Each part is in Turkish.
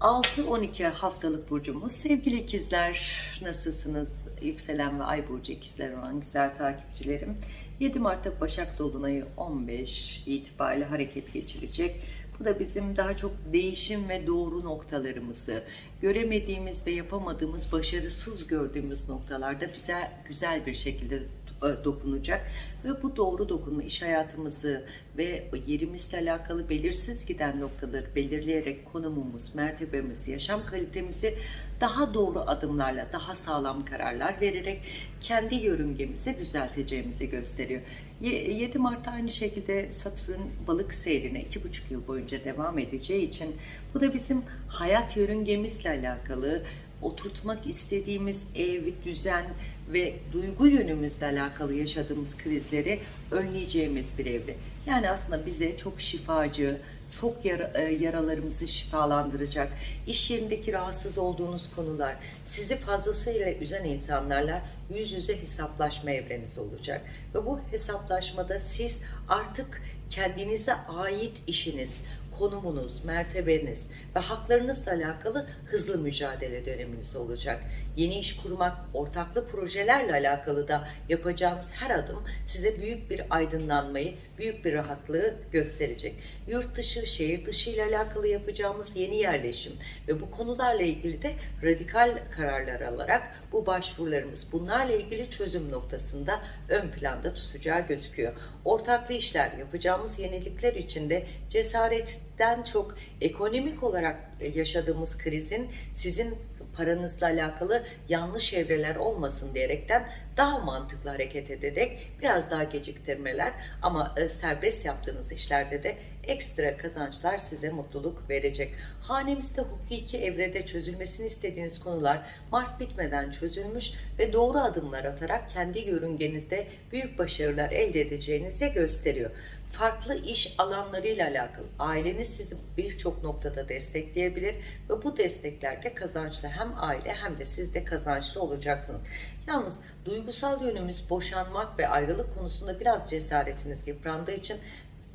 6-12 haftalık burcumuz. Sevgili ikizler nasılsınız? Yükselen ve ay burcu ikizler olan güzel takipçilerim. 7 Mart'ta Başak Dolunay'ı 15 itibariyle hareket geçirecek. Bu da bizim daha çok değişim ve doğru noktalarımızı, göremediğimiz ve yapamadığımız, başarısız gördüğümüz noktalarda bize güzel bir şekilde dokunacak ve bu doğru dokunma iş hayatımızı ve yerimizle alakalı belirsiz giden noktaları belirleyerek konumumuz, mertebemiz, yaşam kalitemizi daha doğru adımlarla, daha sağlam kararlar vererek kendi yörüngemizi düzelteceğimizi gösteriyor. 7 Mart'ta aynı şekilde Satürn balık seyrine 2,5 yıl boyunca devam edeceği için bu da bizim hayat yörüngemizle alakalı oturtmak istediğimiz ev, düzen ve duygu yönümüzle alakalı yaşadığımız krizleri önleyeceğimiz bir evre. Yani aslında bize çok şifacı, çok yara, e, yaralarımızı şifalandıracak, iş yerindeki rahatsız olduğunuz konular, sizi fazlasıyla üzen insanlarla yüz yüze hesaplaşma evreniz olacak. Ve bu hesaplaşmada siz artık kendinize ait işiniz, konumunuz, mertebeniz ve haklarınızla alakalı hızlı mücadele döneminiz olacak. Yeni iş kurmak, ortaklı projelerle alakalı da yapacağımız her adım size büyük bir aydınlanmayı, büyük bir rahatlığı gösterecek. Yurt dışı, şehir dışı ile alakalı yapacağımız yeni yerleşim ve bu konularla ilgili de radikal kararlar alarak bu başvurularımız bunlarla ilgili çözüm noktasında ön planda tutacağı gözüküyor. Ortaklı işler yapacağımız yenilikler içinde cesaretten çok ekonomik olarak yaşadığımız krizin sizin paranızla alakalı yanlış evreler olmasın diyerekten daha mantıklı hareket ederek biraz daha geciktirmeler ama e, serbest yaptığınız işlerde de ekstra kazançlar size mutluluk verecek. Hanemizde hukuki evrede çözülmesini istediğiniz konular Mart bitmeden çözülmüş ve doğru adımlar atarak kendi yörüngenizde büyük başarılar elde edeceğinizi gösteriyor farklı iş alanlarıyla alakalı aileniz sizi birçok noktada destekleyebilir ve bu desteklerde kazançlı hem aile hem de siz de kazançlı olacaksınız. Yalnız duygusal yönümüz boşanmak ve ayrılık konusunda biraz cesaretiniz yıprandığı için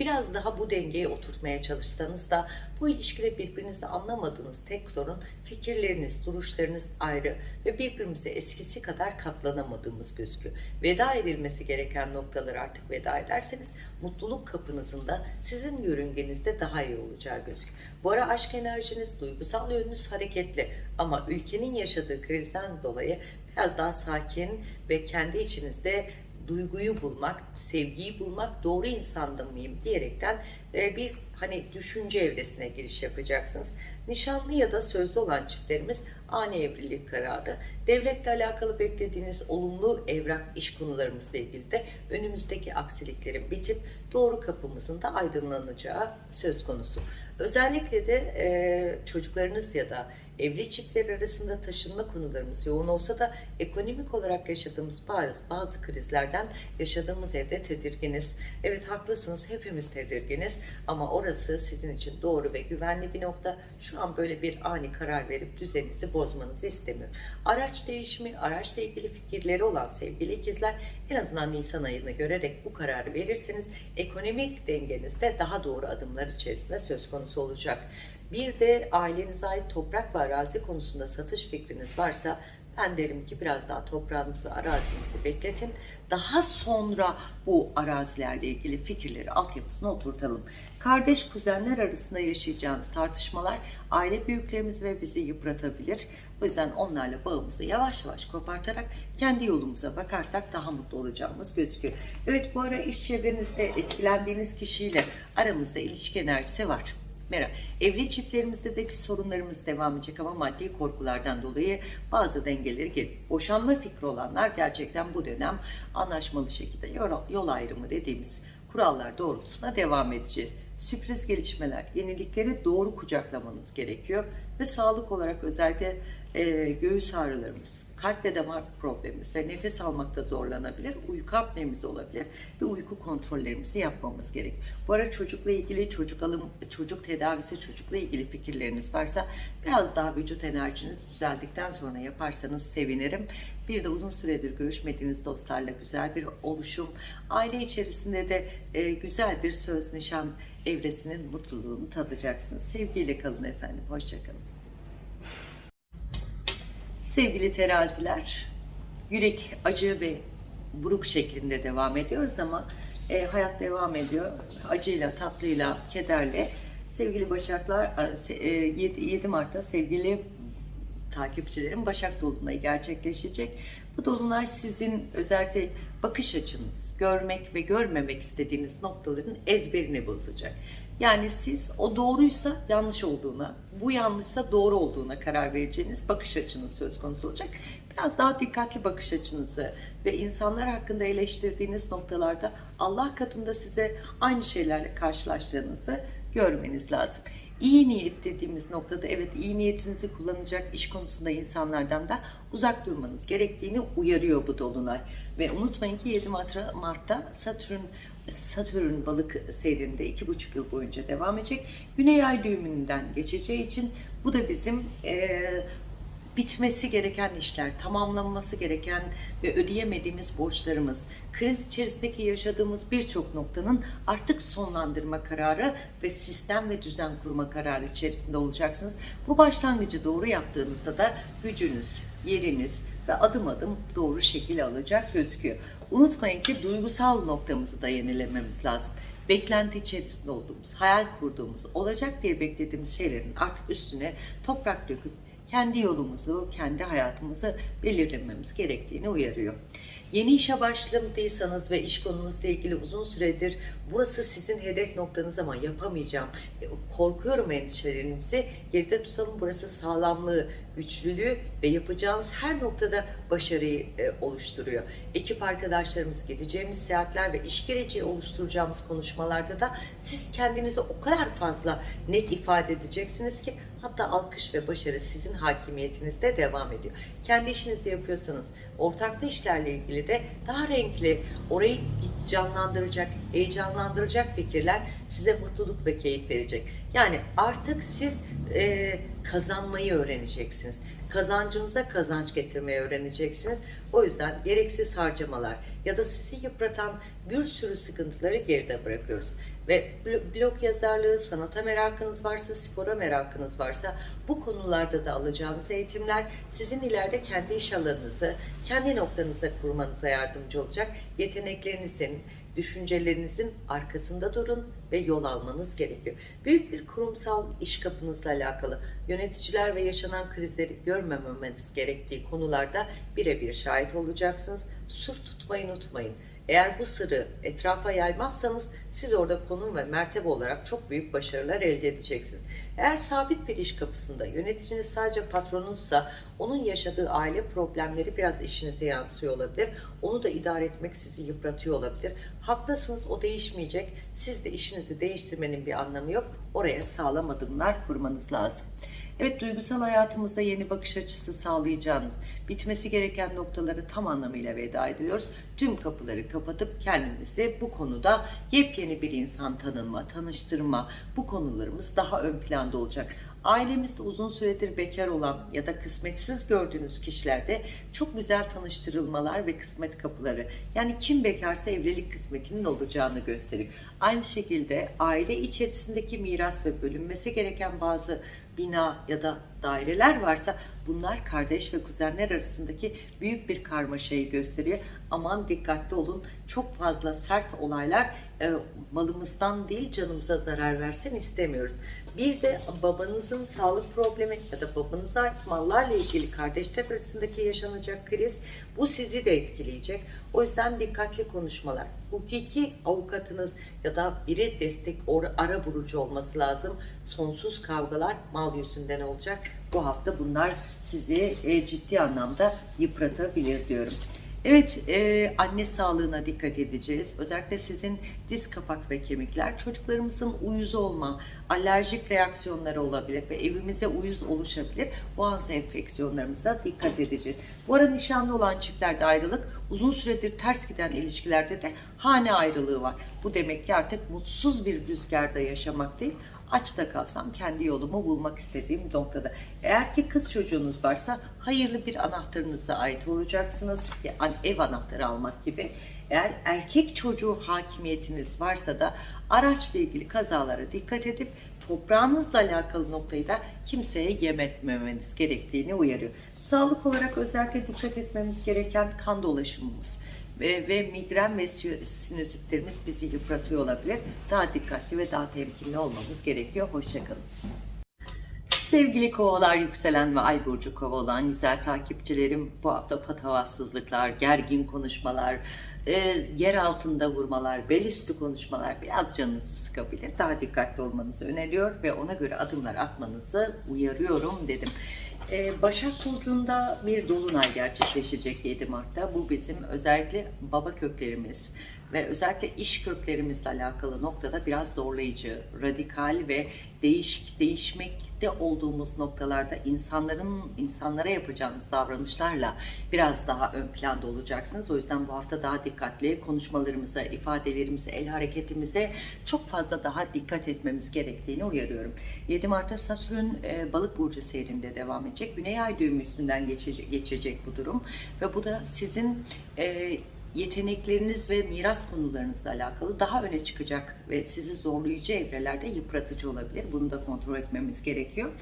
biraz daha bu dengeyi oturtmaya çalışsanız da bu ilişkide birbirinizi anlamadığınız tek sorun fikirleriniz, duruşlarınız ayrı ve birbirimize eskisi kadar katlanamadığımız gözüküyor. Veda edilmesi gereken noktaları artık veda ederseniz mutluluk kapınızın da sizin yörüngenizde daha iyi olacağı gözüküyor. Bu ara aşk enerjiniz, duygusal yönünüz hareketli ama ülkenin yaşadığı krizden dolayı biraz daha sakin ve kendi içinizde duyguyu bulmak, sevgiyi bulmak, doğru insanda mıyım diyerekten e, bir hani düşünce evresine giriş yapacaksınız. Nişanlı ya da sözlü olan çiftlerimiz ani evlilik kararı, devletle alakalı beklediğiniz olumlu evrak iş konularımızla ilgili de önümüzdeki aksiliklerin bitip doğru kapımızın da aydınlanacağı söz konusu. Özellikle de e, çocuklarınız ya da evli çiftler arasında taşınma konularımız yoğun olsa da ekonomik olarak yaşadığımız bazı, bazı krizlerden yaşadığımız evde tedirginiz. Evet haklısınız hepimiz tedirginiz ama orası sizin için doğru ve güvenli bir nokta. Şu an böyle bir ani karar verip düzeninizi bozmanızı istemiyorum. Araç değişimi, araçla ilgili fikirleri olan sevgili ikizler en azından Nisan ayını görerek bu kararı verirseniz ekonomik dengenizde daha doğru adımlar içerisinde söz konusu olacak. Bir de ailenize ait toprak ve arazi konusunda satış fikriniz varsa ben derim ki biraz daha toprağınız ve arazinizi bekletin. Daha sonra bu arazilerle ilgili fikirleri altyapısına oturtalım. Kardeş kuzenler arasında yaşayacağınız tartışmalar aile büyüklerimiz ve bizi yıpratabilir. O yüzden onlarla bağımızı yavaş yavaş kopartarak kendi yolumuza bakarsak daha mutlu olacağımız gözüküyor. Evet bu ara iş çevrenizde etkilendiğiniz kişiyle aramızda ilişki enerjisi var. Merhaba. Evli çiftlerimizde de sorunlarımız devam edecek ama maddi korkulardan dolayı bazı dengeleri gelir. Boşanma fikri olanlar gerçekten bu dönem anlaşmalı şekilde yol, ayrımı dediğimiz kurallar doğrultusunda devam edeceğiz. Sürpriz gelişmeler, yenilikleri doğru kucaklamanız gerekiyor ve sağlık olarak özellikle e, göğüs ağrılarımız, kalp ve damar problemimiz ve nefes almakta zorlanabilir, uyku apnemiz olabilir ve uyku kontrollerimizi yapmamız gerek. Bu ara çocukla ilgili çocuk alım, çocuk tedavisi, çocukla ilgili fikirleriniz varsa biraz daha vücut enerjiniz düzeldikten sonra yaparsanız sevinirim. Bir de uzun süredir görüşmediğiniz dostlarla güzel bir oluşum, aile içerisinde de e, güzel bir söz nişan evresinin mutluluğunu tadacaksınız. Sevgiyle kalın efendim, hoşçakalın. Sevgili teraziler, yürek acı ve buruk şeklinde devam ediyoruz ama e, hayat devam ediyor. Acıyla, tatlıyla, kederle. Sevgili Başaklar, e, 7, 7 Mart'ta sevgili takipçilerim Başak Dolunay'ı gerçekleşecek. Bu Dolunay sizin özellikle bakış açınız, görmek ve görmemek istediğiniz noktaların ezberini bozacak. Yani siz o doğruysa yanlış olduğuna, bu yanlışsa doğru olduğuna karar vereceğiniz bakış açınız söz konusu olacak. Biraz daha dikkatli bakış açınızı ve insanlar hakkında eleştirdiğiniz noktalarda Allah katında size aynı şeylerle karşılaştığınızı görmeniz lazım. İyi niyet dediğimiz noktada evet iyi niyetinizi kullanacak iş konusunda insanlardan da uzak durmanız gerektiğini uyarıyor bu dolunay. Ve unutmayın ki 7 Mart'ta, Satürn Satürn balık seyrinde iki buçuk yıl boyunca devam edecek. Güney ay düğümünden geçeceği için bu da bizim e, bitmesi gereken işler, tamamlanması gereken ve ödeyemediğimiz borçlarımız, kriz içerisindeki yaşadığımız birçok noktanın artık sonlandırma kararı ve sistem ve düzen kurma kararı içerisinde olacaksınız. Bu başlangıcı doğru yaptığınızda da gücünüz, yeriniz ve adım adım doğru şekil alacak gözüküyor. Unutmayın ki duygusal noktamızı da yenilememiz lazım beklenti içerisinde olduğumuz, hayal kurduğumuz, olacak diye beklediğimiz şeylerin artık üstüne toprak döküp kendi yolumuzu, kendi hayatımızı belirlememiz gerektiğini uyarıyor. Yeni işe başladıysanız ve iş konunuzla ilgili uzun süredir burası sizin hedef noktanız ama yapamayacağım, e, korkuyorum endişelerinizi geride tutalım. Burası sağlamlığı, güçlülüğü ve yapacağınız her noktada başarıyı e, oluşturuyor. Ekip arkadaşlarımız, gideceğimiz seyahatler ve iş geleceği oluşturacağımız konuşmalarda da siz kendinizi o kadar fazla net ifade edeceksiniz ki Hatta alkış ve başarı sizin hakimiyetinizde devam ediyor. Kendi işinizi yapıyorsanız ortaklı işlerle ilgili de daha renkli, orayı canlandıracak, heyecanlandıracak fikirler size mutluluk ve keyif verecek. Yani artık siz e, kazanmayı öğreneceksiniz. Kazancınıza kazanç getirmeyi öğreneceksiniz. O yüzden gereksiz harcamalar ya da sizi yıpratan bir sürü sıkıntıları geride bırakıyoruz. Ve blog yazarlığı, sanata merakınız varsa, spora merakınız varsa bu konularda da alacağınız eğitimler sizin ileride kendi iş alanınızı, kendi noktanıza kurmanıza yardımcı olacak. Yeteneklerinizin, düşüncelerinizin arkasında durun ve yol almanız gerekiyor. Büyük bir kurumsal iş kapınızla alakalı yöneticiler ve yaşanan krizleri görmememiz gerektiği konularda birebir şahit olacaksınız. Sur tutmayı unutmayın. Eğer bu sırrı etrafa yaymazsanız siz orada konum ve mertebe olarak çok büyük başarılar elde edeceksiniz. Eğer sabit bir iş kapısında yöneticiniz sadece patronunuzsa onun yaşadığı aile problemleri biraz işinize yansıyor olabilir. Onu da idare etmek sizi yıpratıyor olabilir. Haklısınız o değişmeyecek. Siz de işinizi değiştirmenin bir anlamı yok. Oraya sağlam adımlar kurmanız lazım. Evet duygusal hayatımızda yeni bakış açısı sağlayacağınız, bitmesi gereken noktaları tam anlamıyla veda ediyoruz. Tüm kapıları kapatıp kendimizi bu konuda yepyeni bir insan tanınma, tanıştırma, bu konularımız daha ön planda olacak ailemizde uzun süredir bekar olan ya da kısmetsiz gördüğünüz kişilerde çok güzel tanıştırılmalar ve kısmet kapıları. Yani kim bekarsa evlilik kısmetinin olacağını gösteriyor. Aynı şekilde aile içerisindeki miras ve bölünmesi gereken bazı bina ya da daireler varsa bunlar kardeş ve kuzenler arasındaki büyük bir karmaşayı gösteriyor. Aman dikkatli olun çok fazla sert olaylar e, malımızdan değil canımıza zarar versin istemiyoruz. Bir de babanızın sağlık problemi ya da babanıza ait mallarla ilgili kardeşler arasındaki yaşanacak kriz bu sizi de etkileyecek. O yüzden dikkatli konuşmalar. Hukuki avukatınız ya da biri destek ara burucu olması lazım. Sonsuz kavgalar mal yüzünden olacak. Bu hafta bunlar sizi e, ciddi anlamda yıpratabilir diyorum. Evet, e, anne sağlığına dikkat edeceğiz. Özellikle sizin diz kapak ve kemikler, çocuklarımızın uyuz olma, alerjik reaksiyonları olabilir ve evimize uyuz oluşabilir. Boğaz enfeksiyonlarımıza dikkat edeceğiz. Bu ara nişanlı olan çiftlerde ayrılık, uzun süredir ters giden ilişkilerde de hane ayrılığı var. Bu demek ki artık mutsuz bir rüzgarda yaşamak değil, aç da kalsam kendi yolumu bulmak istediğim noktada. Eğer ki kız çocuğunuz varsa hayırlı bir anahtarınıza ait olacaksınız. Ev anahtarı almak gibi. Eğer erkek çocuğu hakimiyetiniz varsa da araçla ilgili kazalara dikkat edip toprağınızla alakalı noktayı da kimseye yem etmemeniz gerektiğini uyarıyor. Sağlık olarak özellikle dikkat etmemiz gereken kan dolaşımımız ve, ve migren ve sinüzitlerimiz bizi yıpratıyor olabilir. Daha dikkatli ve daha temkinli olmamız gerekiyor. Hoşçakalın. Sevgili kovalar, yükselen ve ay burcu kova olan güzel takipçilerim bu hafta patavatsızlıklar, gergin konuşmalar, e, yer altında vurmalar, bel üstü konuşmalar biraz canınızı sıkabilir. Daha dikkatli olmanızı öneriyor ve ona göre adımlar atmanızı uyarıyorum dedim. Ee, Başak Burcu'nda bir dolunay gerçekleşecek 7 Mart'ta. Bu bizim özellikle baba köklerimiz ve özellikle iş köklerimizle alakalı noktada biraz zorlayıcı, radikal ve değişik, değişmekte olduğumuz noktalarda insanların insanlara yapacağınız davranışlarla biraz daha ön planda olacaksınız. O yüzden bu hafta daha dikkatli konuşmalarımıza, ifadelerimize, el hareketimize çok fazla daha dikkat etmemiz gerektiğini uyarıyorum. 7 Mart'ta Satürn e, balık burcu seyrinde devam edecek. Güney ay düğümü üstünden geçecek, geçecek bu durum ve bu da sizin e, yetenekleriniz ve miras konularınızla alakalı daha öne çıkacak ve sizi zorlayıcı evrelerde yıpratıcı olabilir. Bunu da kontrol etmemiz gerekiyor.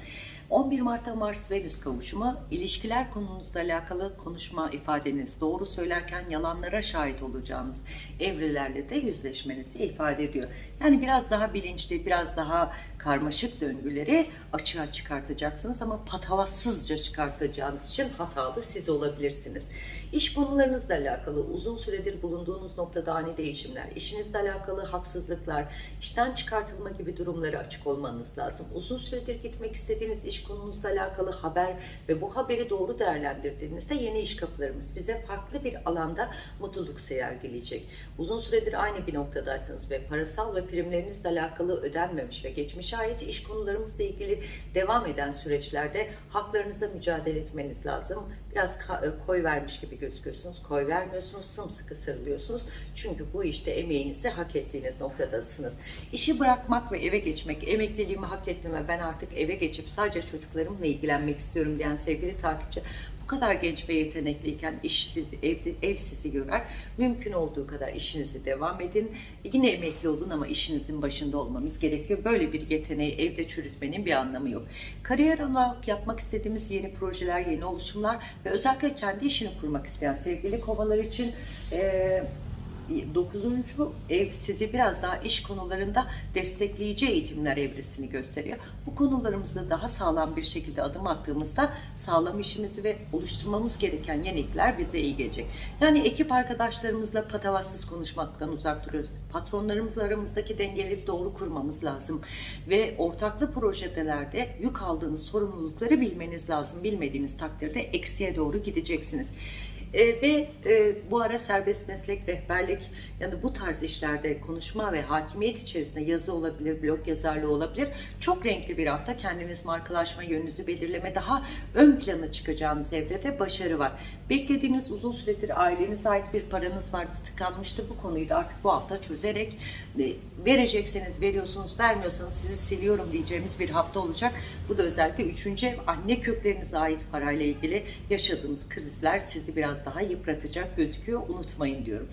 11 Mart'ta Mars-Venüs kavuşumu ilişkiler konunuzla alakalı konuşma ifadeniz, doğru söylerken yalanlara şahit olacağınız evrelerle de yüzleşmenizi ifade ediyor. Yani biraz daha bilinçli, biraz daha karmaşık döngüleri açığa çıkartacaksınız ama patavatsızca çıkartacağınız için hatalı siz olabilirsiniz. İş konularınızla alakalı uzun süredir bulunduğunuz noktada ani değişimler, işinizle alakalı haksızlıklar, işten çıkartılma gibi durumlara açık olmanız lazım. Uzun süredir gitmek istediğiniz iş konunuzla alakalı haber ve bu haberi doğru değerlendirdiğinizde yeni iş kapılarımız bize farklı bir alanda mutluluk sergileyecek. Uzun süredir aynı bir noktadaysanız ve parasal ve primlerinizle alakalı ödenmemiş ve geçmişe ait iş konularımızla ilgili devam eden süreçlerde haklarınıza mücadele etmeniz lazım. Biraz koy vermiş gibi gözüküyorsunuz, koy vermiyorsunuz, sımsıkı sarılıyorsunuz. Çünkü bu işte emeğinizi hak ettiğiniz noktadasınız. İşi bırakmak ve eve geçmek, emekliliğimi hak ettim ve ben artık eve geçip sadece çocuklarımla ilgilenmek istiyorum diyen sevgili takipçi bu kadar genç ve yetenekliyken işsiz, evde, ev sizi görer. Mümkün olduğu kadar işinizi devam edin. Yine emekli olun ama işinizin başında olmanız gerekiyor. Böyle bir yeteneği evde çürütmenin bir anlamı yok. Kariyer olarak yapmak istediğimiz yeni projeler, yeni oluşumlar ve özellikle kendi işini kurmak isteyen sevgili kovalar için... Ee, 9. ev sizi biraz daha iş konularında destekleyici eğitimler evresini gösteriyor. Bu konularımızda daha sağlam bir şekilde adım attığımızda sağlam işimizi ve oluşturmamız gereken yenilikler bize iyi gelecek. Yani ekip arkadaşlarımızla patavatsız konuşmaktan uzak duruyoruz. Patronlarımızla aramızdaki dengeleri doğru kurmamız lazım. Ve ortaklı projelerde yük aldığınız sorumlulukları bilmeniz lazım. Bilmediğiniz takdirde eksiye doğru gideceksiniz. E, ve e, bu ara serbest meslek, rehberlik yani bu tarz işlerde konuşma ve hakimiyet içerisinde yazı olabilir, blog yazarlığı olabilir. Çok renkli bir hafta kendiniz markalaşma, yönünüzü belirleme, daha ön plana çıkacağınız evrede başarı var. Beklediğiniz uzun süredir ailenize ait bir paranız vardı, tıkanmıştı. Bu konuyu da artık bu hafta çözerek e, verecekseniz veriyorsunuz, vermiyorsanız sizi siliyorum diyeceğimiz bir hafta olacak. Bu da özellikle üçüncü ev, anne köklerinize ait parayla ilgili yaşadığınız krizler sizi biraz daha yıpratacak gözüküyor. Unutmayın diyorum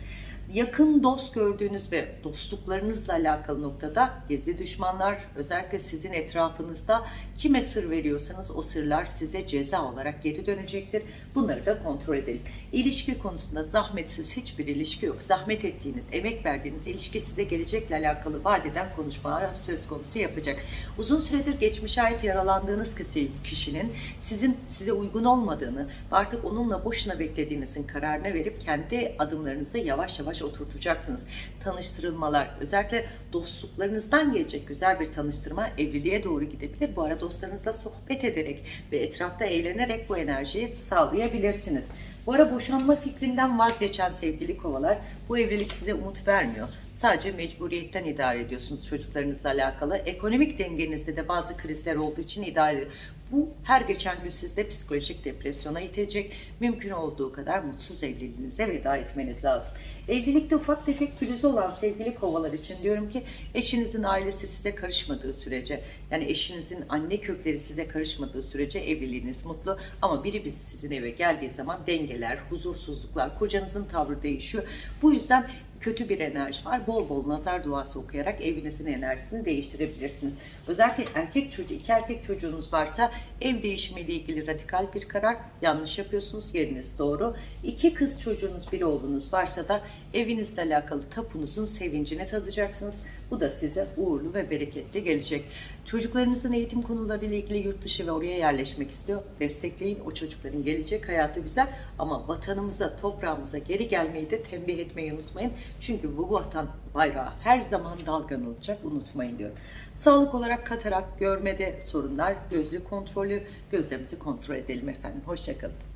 yakın dost gördüğünüz ve dostluklarınızla alakalı noktada gizli düşmanlar özellikle sizin etrafınızda kime sır veriyorsanız o sırlar size ceza olarak geri dönecektir. Bunları da kontrol edelim. İlişki konusunda zahmetsiz hiçbir ilişki yok. Zahmet ettiğiniz, emek verdiğiniz ilişki size gelecekle alakalı vadeden konuşmalar söz konusu yapacak. Uzun süredir geçmişe ait yaralandığınız kişinin sizin size uygun olmadığını artık onunla boşuna beklediğinizin kararına verip kendi adımlarınızı yavaş yavaş oturtacaksınız. Tanıştırılmalar, özellikle dostluklarınızdan gelecek güzel bir tanıştırma evliliğe doğru gidebilir. Bu arada dostlarınızla sohbet ederek ve etrafta eğlenerek bu enerjiyi sağlayabilirsiniz. Bu ara boşanma fikrinden vazgeçen sevgili kovalar bu evlilik size umut vermiyor. Sadece mecburiyetten idare ediyorsunuz çocuklarınızla alakalı. Ekonomik dengenizde de bazı krizler olduğu için idare Bu her geçen gün sizde psikolojik depresyona itecek. Mümkün olduğu kadar mutsuz evliliğinize veda etmeniz lazım. Evlilikte ufak tefek pürüzü olan sevgili kovalar için diyorum ki eşinizin ailesi size karışmadığı sürece yani eşinizin anne kökleri size karışmadığı sürece evliliğiniz mutlu ama biri biz sizin eve geldiği zaman dengeler, huzursuzluklar, kocanızın tavrı değişiyor. Bu yüzden kötü bir enerji var. Bol bol nazar duası okuyarak evinizin enerjisini değiştirebilirsiniz. Özellikle erkek çocuğu, iki erkek çocuğunuz varsa ev değişimiyle ilgili radikal bir karar yanlış yapıyorsunuz. Yeriniz doğru. İki kız çocuğunuz, bir oğlunuz varsa da evinizle alakalı tapunuzun sevincini tadacaksınız. Bu da size uğurlu ve bereketli gelecek. Çocuklarınızın eğitim konularıyla ilgili yurt dışı ve oraya yerleşmek istiyor. Destekleyin. O çocukların gelecek hayatı güzel ama vatanımıza, toprağımıza geri gelmeyi de tembih etmeyi unutmayın. Çünkü bu vatan bayrağı her zaman dalgan olacak. Unutmayın diyorum. Sağlık olarak katarak, görmede sorunlar, gözlük kontrolü, gözlerimizi kontrol edelim efendim. Hoşçakalın.